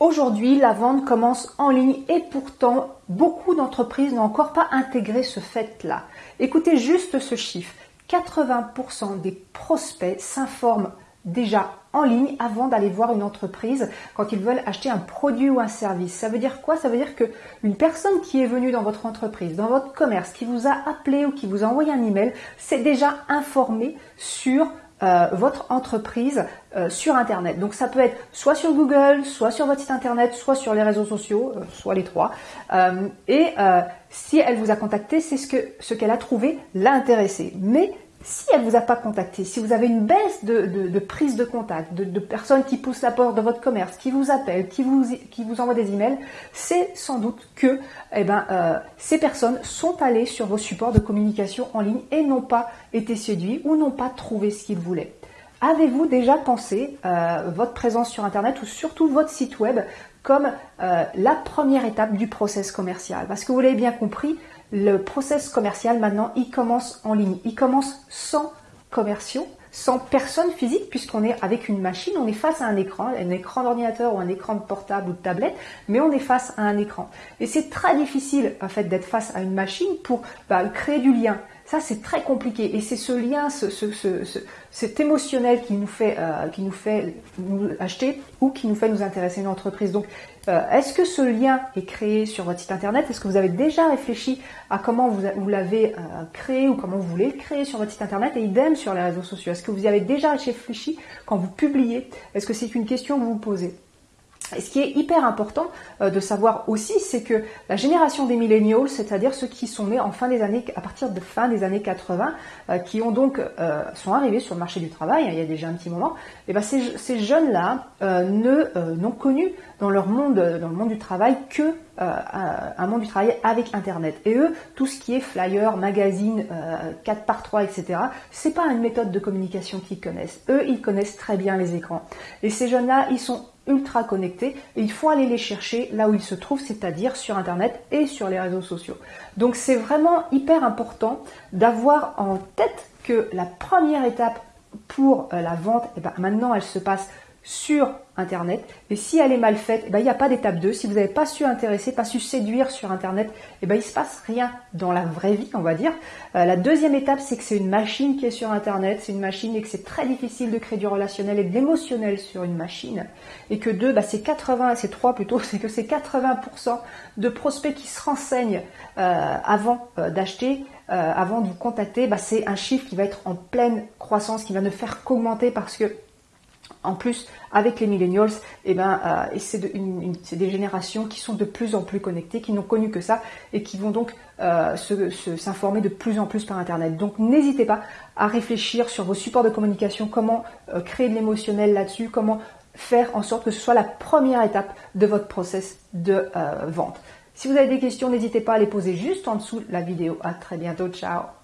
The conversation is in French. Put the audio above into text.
Aujourd'hui, la vente commence en ligne et pourtant, beaucoup d'entreprises n'ont encore pas intégré ce fait-là. Écoutez juste ce chiffre. 80% des prospects s'informent déjà en ligne avant d'aller voir une entreprise quand ils veulent acheter un produit ou un service. Ça veut dire quoi? Ça veut dire que une personne qui est venue dans votre entreprise, dans votre commerce, qui vous a appelé ou qui vous a envoyé un email, s'est déjà informé sur euh, votre entreprise euh, sur Internet. Donc ça peut être soit sur Google, soit sur votre site Internet, soit sur les réseaux sociaux, euh, soit les trois. et si elle vous a contacté, c'est ce que ce qu'elle a trouvé l'a intéressé. Mais si elle vous a pas contacté, si vous avez une baisse de, prise de contact, de, personnes qui poussent la porte de votre commerce, qui vous appellent, qui vous, qui vous envoient des emails, c'est sans doute que eh ben, euh, ces personnes sont allées sur vos supports de communication en ligne et n'ont pas été séduits ou n'ont pas trouvé ce qu'ils voulaient. Avez-vous déjà pensé euh, votre présence sur Internet ou surtout votre site web comme euh, la première étape du process commercial? Parce que vous l'avez bien compris, le process commercial maintenant, il commence en ligne. Il commence sans commerciaux, sans personne physique, puisqu'on est avec une machine, on est face à un écran, un écran d'ordinateur ou un écran de portable ou de tablette, mais on est face à un écran. Et c'est très difficile en fait d'être face à une machine pour bah, créer du lien. Ça, c'est très compliqué. Et c'est ce lien, ce, cet émotionnel qui nous fait, euh, qui nous fait nous acheter ou qui nous fait nous intéresser à une entreprise. Donc, euh, est-ce que ce lien est créé sur votre site internet? Est-ce que vous avez déjà réfléchi à comment vous, vous l'avez euh, créé ou comment vous voulez le créer sur votre site internet? Et idem sur les réseaux sociaux. Est-ce que vous y avez déjà réfléchi quand vous publiez? Est-ce que c'est une question que vous vous posez? Et ce qui est hyper important euh, de savoir aussi, c'est que la génération des millennials, c'est-à-dire ceux qui sont nés en fin des années, à partir de fin des années 80, euh, qui ont donc euh, sont arrivés sur le marché du travail, hein, il y a déjà un petit moment, et ben ces, ces jeunes-là ne n'ont connu dans leur monde, dans le monde du travail, que un monde du travail avec Internet. Et eux, tout ce qui est flyer, magazine, 4 par 3, etc., c'est pas une méthode de communication qu'ils connaissent. Eux, ils connaissent très bien les écrans. Et ces jeunes-là, ils sont ultra connectés et il faut aller les chercher là où ils se trouvent, c'est-à-dire sur Internet et sur les réseaux sociaux. Donc c'est vraiment hyper important d'avoir en tête que la première étape pour euh, la vente, et eh ben maintenant elle se passe sur Internet. Et si elle est mal faite, eh ben, il n'y a pas d'étape 2. Si vous n'avez pas su intéresser, pas su séduire sur Internet, eh ben, il ne se passe rien dans la vraie vie, on va dire. Euh, la deuxième étape, c'est que c'est une machine qui est sur Internet, c'est une machine et que c'est très difficile de créer du relationnel et de l'émotionnel sur une machine. Et que deux, bah, c'est 80, c'est 3 plutôt, c'est que c'est 80% de prospects qui se renseignent euh, avant euh, d'acheter. avant de vous contacter, bah, c'est un chiffre qui va être en pleine croissance, qui va ne faire qu'augmenter parce que en plus, avec les millennials, eh ben, euh, c'est des générations qui sont de plus en plus connectées, qui n'ont connu que ça et qui vont donc euh, s'informer de plus en plus par Internet. Donc n'hésitez pas à réfléchir sur vos supports de communication, comment euh, créer de l'émotionnel là-dessus, comment faire en sorte que ce soit la première étape de votre process de vente. Si vous avez des questions, n'hésitez pas à les poser juste en dessous de la vidéo. À très bientôt, ciao